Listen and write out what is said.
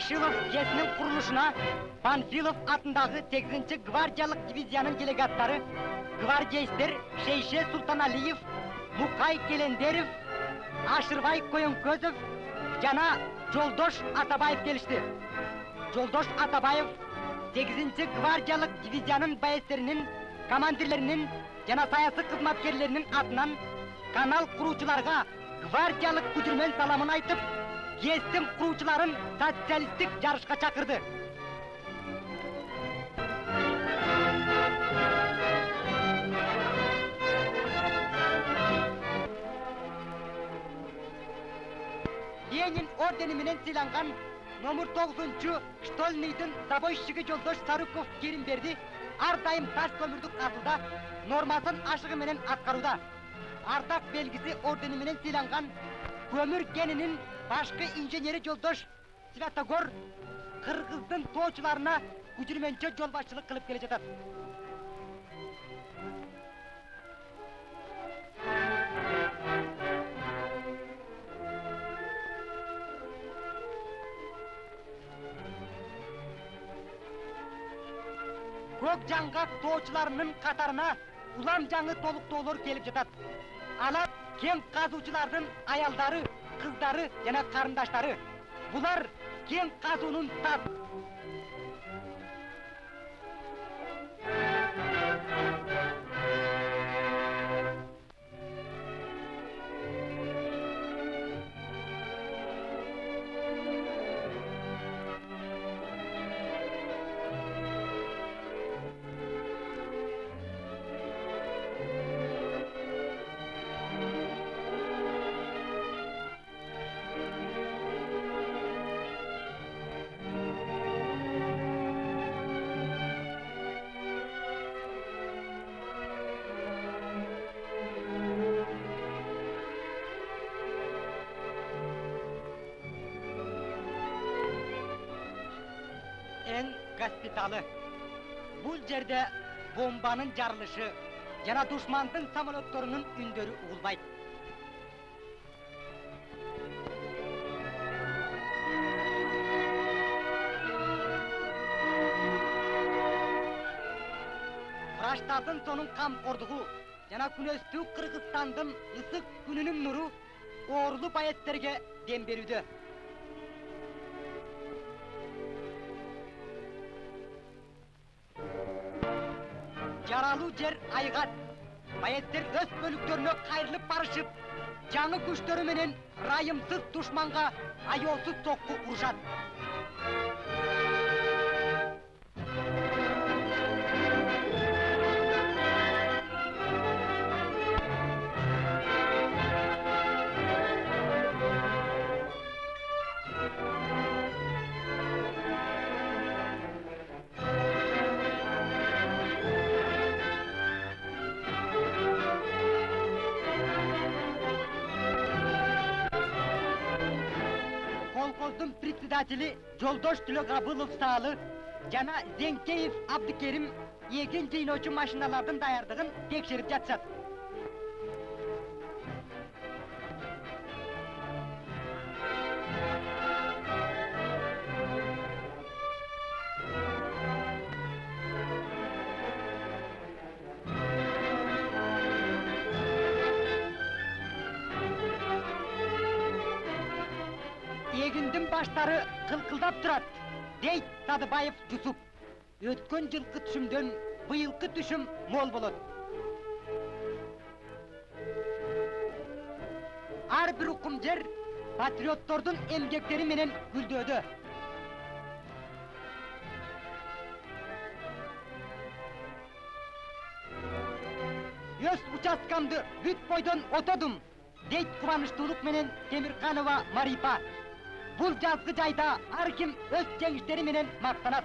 Ворошилов ГЭСінің құрылышына Панфилов атындағы 8-ші гвардиялық дивизияның делегаттары гвардейстер Шейше Султаналиев, Мукай Келендерев, Ашырбай Көйөнкөзов жана Жолдош Атабаев келишти. Жолдош Атабаев 8-ші гвардиялық дивизияның байестерінің, командирлерінің жана саясы қызматкерлерінің атынан канал құрушыларға гвардиялық күдірмен саламын айтып, естім құрушыларын социалистік жарышқа шақырды. Ленин ордені менен сыйланған номер 9-чу штольныйдың забойщиги жолдош Сарыков Керимберди ар дайым таш көмүрдүк казылда нормасын ашыгы менен. Artaf belgisi ordenimin silangan, kömür geninin başka injeneri yoldaş Svetagor, Kırgız'ın toğçularına gücürmence yolbaşçılık kılıp gelecektir. Kok cangak toğçularının katarına ulam canı toluk dolur gelip cetat ana, gen kazıcıların ayalları, kızları, yana karındaşları. Bular gen kazunun tat эн госпиталы бул жерде бомбанын жарылышы жана душмандын самолетторунун үндөрү угулбайт врачтардын сонун камкордугу жана күнөстүү кыргызстандын ысык күнүнүн нуру оорулуу байеттерге дем берүүдө жаралуу жер айгат байеттер өз бөлүктөрүнө кайрылып барышып жаңы күчтөрү менен ырайымсыз душманга аеосуз сокку председатели жолдош төлөгабылов саалы жана зеңкеев абдыкерим эгин жыйноочу машиналардын даярдыгын текшерип жатышат баштары кылкылдап турат дейт садыбаев жусуп өткөн жылкы түшүмдөн быйылкы түшүм мол болот ар бир укум жер патриоттордун эмгектери менен гүлдөөдө өз участкамды бүт бойдон отодум дейт кубанычтуулук менен темирканова марипа Bulca askıcayda arkim öz gençleriminin maksanat.